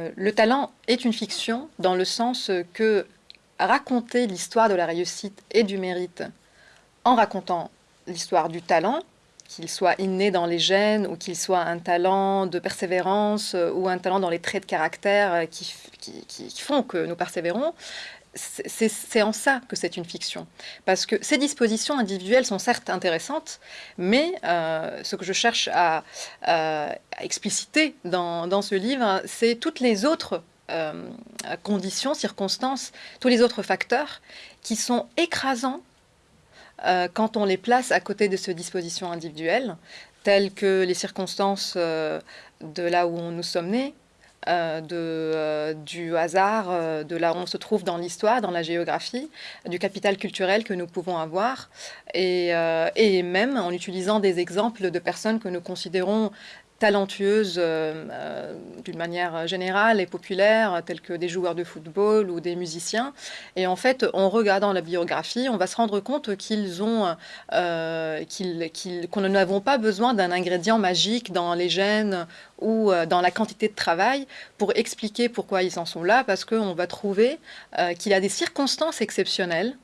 Euh, le talent est une fiction dans le sens que raconter l'histoire de la réussite et du mérite en racontant l'histoire du talent, qu'il soit inné dans les gènes ou qu'il soit un talent de persévérance ou un talent dans les traits de caractère qui, qui font que nous persévérons, c'est en ça que c'est une fiction. Parce que ces dispositions individuelles sont certes intéressantes, mais euh, ce que je cherche à, expliciter dans, ce livre, c'est toutes les autres euh, conditions, circonstances, tous les autres facteurs qui sont écrasants euh, quand on les place à côté de ces dispositions individuelles, telles que les circonstances de là où nous sommes nés, euh, euh, du hasard, euh, de là où on se trouve dans l'histoire, dans la géographie, du capital culturel que nous pouvons avoir, et, même en utilisant des exemples de personnes que nous considérons talentueuses euh, euh, d'une manière générale et populaire, telles que des joueurs de football ou des musiciens. Et en fait, en regardant la biographie, on va se rendre compte qu'ils ont, euh, qu'ils, qu'on n'avons pas besoin d'un ingrédient magique dans les gènes ou dans la quantité de travail pour expliquer pourquoi ils en sont là, parce qu'on va trouver qu'il y a des circonstances exceptionnelles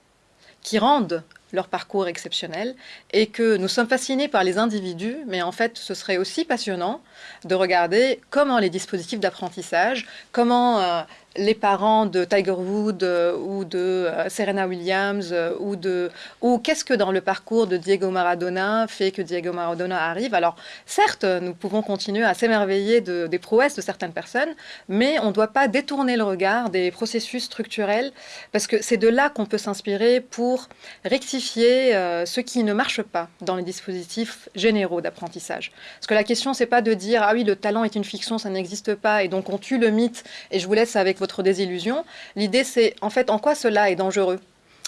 qui rendent leur parcours exceptionnel et que nous sommes fascinés par les individus, mais en fait ce serait aussi passionnant de regarder comment les dispositifs d'apprentissage, comment euh, les parents de Tiger Woods euh, ou de euh, Serena Williams euh, ou de ou qu'est-ce que dans le parcours de Diego Maradona fait que Diego Maradona arrive? Alors certes, nous pouvons continuer à s'émerveiller de, des prouesses de certaines personnes, mais on ne doit pas détourner le regard des processus structurels parce que c'est de là qu'on peut s'inspirer pour rectifier ce qui ne marche pas dans les dispositifs généraux d'apprentissage. Parce que la question c'est pas de dire ah oui le talent est une fiction, ça n'existe pas et donc on tue le mythe et je vous laisse avec votre désillusion. L'idée, c'est en fait en quoi cela est dangereux?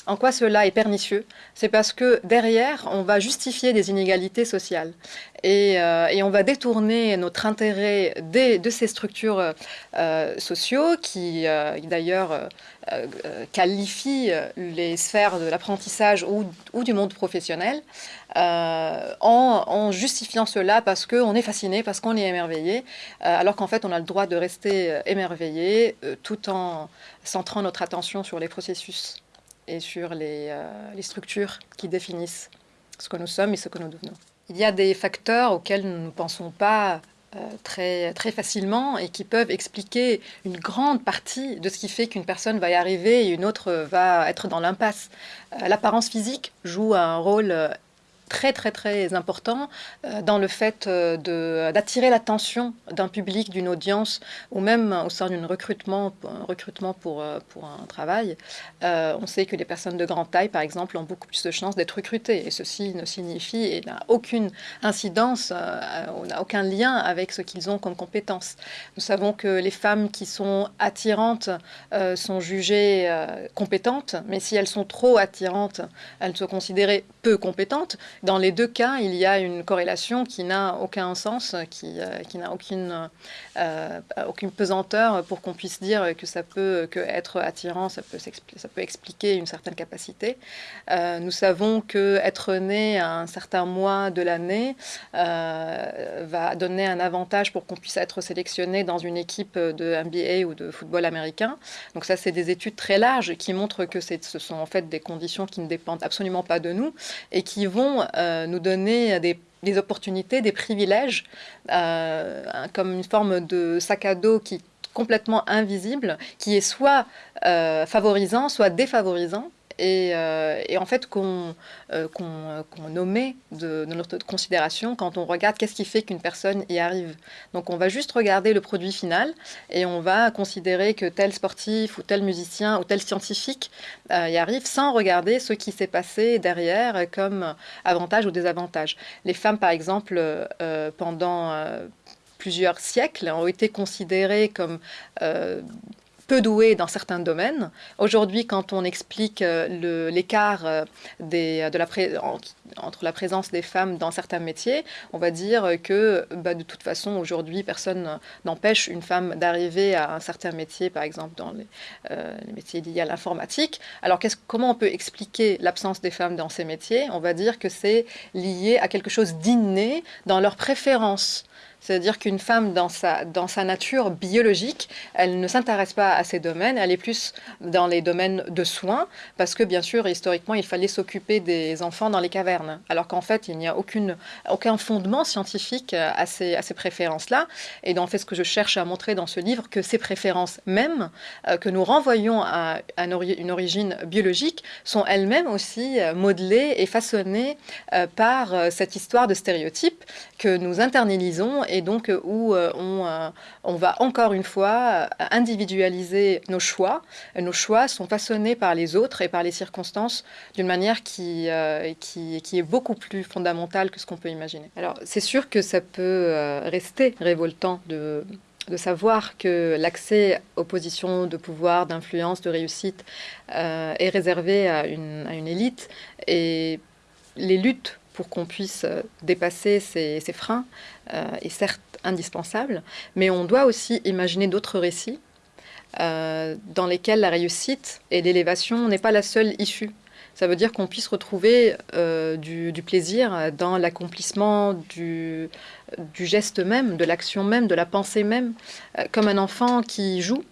En quoi cela est pernicieux? C'est parce que derrière, on va justifier des inégalités sociales. Et, euh, on va détourner notre intérêt de ces structures euh, sociaux qui, euh, d'ailleurs, qualifient les sphères de l'apprentissage ou, du monde professionnel en, en, justifiant cela parce qu'on est fasciné, parce qu'on est émerveillé, alors qu'en fait, on a le droit de rester émerveillé tout en centrant notre attention sur les processus et sur euh, les, structures qui définissent ce que nous sommes et ce que nous devenons. Il y a des facteurs auxquels nous ne pensons pas euh, très, très facilement et qui peuvent expliquer une grande partie de ce qui fait qu'une personne va y arriver et une autre va être dans l'impasse. Euh, l'apparence physique joue un rôle très très très important euh, dans le fait euh, d'attirer l'attention d'un public, d'une audience, ou même au sein d'un recrutement, recrutement pour, euh, pour un travail. on sait que les personnes de grande taille, par exemple, ont beaucoup plus de chances d'être recrutées. Et ceci ne signifie et n'a aucune incidence, on n'a aucun lien avec ce qu'ils ont comme compétences. Nous savons que les femmes qui sont attirantes sont jugées compétentes, mais si elles sont trop attirantes, elles sont considérées peu compétentes. Dans les deux cas, il y a une corrélation qui n'a aucun sens, qui, euh, qui n'a aucune, euh, aucune pesanteur pour qu'on puisse dire que ça peut que être attirant, ça peut, ça peut expliquer une certaine capacité. Euh, nous savons que être né à un certain mois de l'année va donner un avantage pour qu'on puisse être sélectionné dans une équipe de NBA ou de football américain. Donc ça, c'est des études très larges qui montrent que ce sont en fait des conditions qui ne dépendent absolument pas de nous et qui vont euh, nous donner des, opportunités, des privilèges, euh, comme une forme de sac à dos qui est complètement invisible, qui est soit euh, favorisant, soit défavorisant, euh, et, en fait qu'on euh, qu'on nommait de, notre considération quand on regarde qu'est-ce qui fait qu'une personne y arrive. Donc on va juste regarder le produit final et on va considérer que tel sportif ou tel musicien ou tel scientifique euh, y arrive sans regarder ce qui s'est passé derrière comme avantage ou désavantage. Les femmes par exemple pendant plusieurs siècles ont été considérées comme peu doués dans certains domaines. Aujourd'hui, quand on explique euh, l'écart euh, de la entre la présence des femmes dans certains métiers, on va dire que bah, de toute façon, aujourd'hui, personne n'empêche une femme d'arriver à un certain métier, par exemple dans les, euh, métiers liés à l'informatique. Alors comment on peut expliquer l'absence des femmes dans ces métiers? On va dire que c'est lié à quelque chose d'inné dans leurs préférences c'est-à-dire qu'une femme, dans sa, dans sa nature biologique, elle ne s'intéresse pas à ces domaines, elle est plus dans les domaines de soins, parce que bien sûr, historiquement, il fallait s'occuper des enfants dans les cavernes, alors qu'en fait, il n'y a aucun fondement scientifique à ces, à ces préférences-là. Et donc, en fait, ce que je cherche à montrer dans ce livre, que ces préférences mêmes, euh, que nous renvoyons à, une origine biologique, sont elles-mêmes aussi euh, modelées et façonnées euh, par cette histoire de stéréotypes que nous internalisons et donc euh, où euh, on, euh, on, va encore une fois individualiser nos choix. Nos choix sont façonnés par les autres et par les circonstances d'une manière qui, qui, qui, est beaucoup plus fondamentale que ce qu'on peut imaginer. Alors c'est sûr que ça peut rester révoltant de de savoir que l'accès aux positions de pouvoir, d'influence, de réussite est réservé à une, à une élite et les luttes pour qu'on puisse euh, dépasser ces, freins euh, est certes indispensable, mais on doit aussi imaginer d'autres récits euh, dans lesquels la réussite et l'élévation n'est pas la seule issue. Ça veut dire qu'on puisse retrouver du, plaisir dans l'accomplissement du, geste même, de l'action même, de la pensée même, comme un enfant qui joue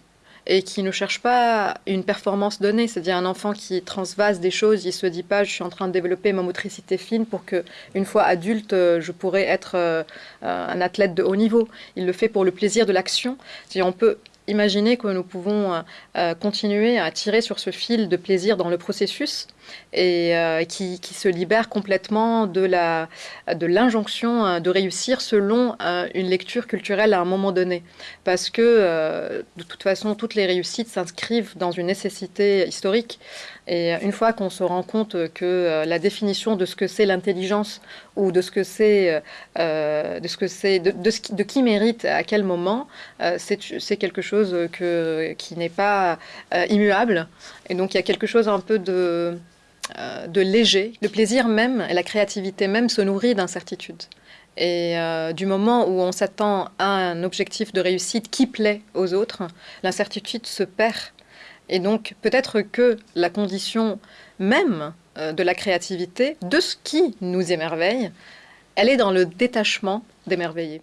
et qui ne cherche pas une performance donnée. C'est-à-dire un enfant qui transvase des choses, il se dit pas je suis en train de développer ma motricité fine pour que une fois adulte je pourrais être euh, un athlète de haut niveau. Il le fait pour le plaisir de l'action. On peut imaginer que nous pouvons euh, euh, continuer à tirer sur ce fil de plaisir dans le processus et euh, qui, se libère complètement de la de l'injonction euh, de réussir selon euh, une lecture culturelle à un moment donné. Parce que de toute façon toutes les réussites s'inscrivent dans une nécessité historique. Et une fois qu'on se rend compte que la définition de ce que c'est l'intelligence ou de ce que c'est de ce que c'est de, qui mérite à quel moment c'est quelque chose qui n'est pas immuable. Et donc il y a quelque chose un peu de de léger. Le plaisir même et la créativité même se nourrit d'incertitude. Et euh, du moment où on s'attend à un objectif de réussite qui plaît aux autres, l'incertitude se perd. Et donc peut-être que la condition même euh, de la créativité, de ce qui nous émerveille, elle est dans le détachement d'émerveiller.